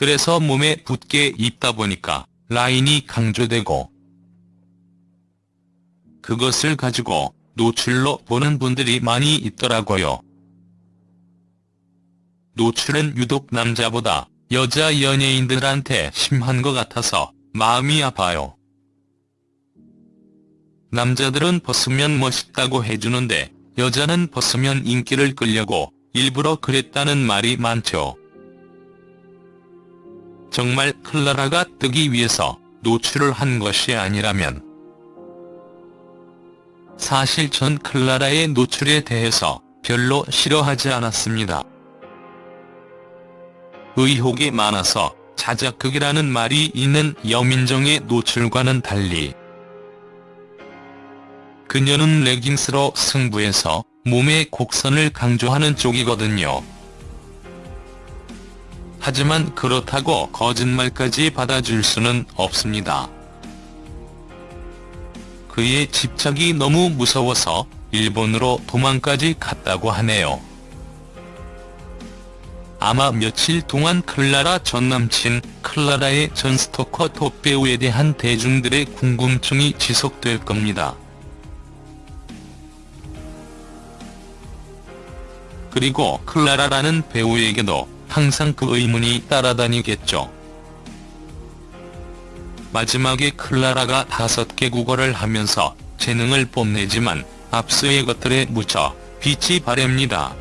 그래서 몸에 붙게 입다 보니까 라인이 강조되고 그것을 가지고 노출로 보는 분들이 많이 있더라고요. 노출은 유독 남자보다 여자 연예인들한테 심한 것 같아서 마음이 아파요. 남자들은 벗으면 멋있다고 해주는데 여자는 벗으면 인기를 끌려고 일부러 그랬다는 말이 많죠. 정말 클라라가 뜨기 위해서 노출을 한 것이 아니라면 사실 전 클라라의 노출에 대해서 별로 싫어하지 않았습니다. 의혹이 많아서 자작극이라는 말이 있는 여민정의 노출과는 달리 그녀는 레깅스로 승부해서 몸의 곡선을 강조하는 쪽이거든요. 하지만 그렇다고 거짓말까지 받아줄 수는 없습니다. 그의 집착이 너무 무서워서 일본으로 도망까지 갔다고 하네요. 아마 며칠 동안 클라라 전 남친 클라라의 전 스토커 톱배우에 대한 대중들의 궁금증이 지속될 겁니다. 그리고 클라라라는 배우에게도 항상 그 의문이 따라다니겠죠. 마지막에 클라라가 다섯 개 국어를 하면서 재능을 뽐내지만 압수의 것들에 묻혀 빛이 바랍니다.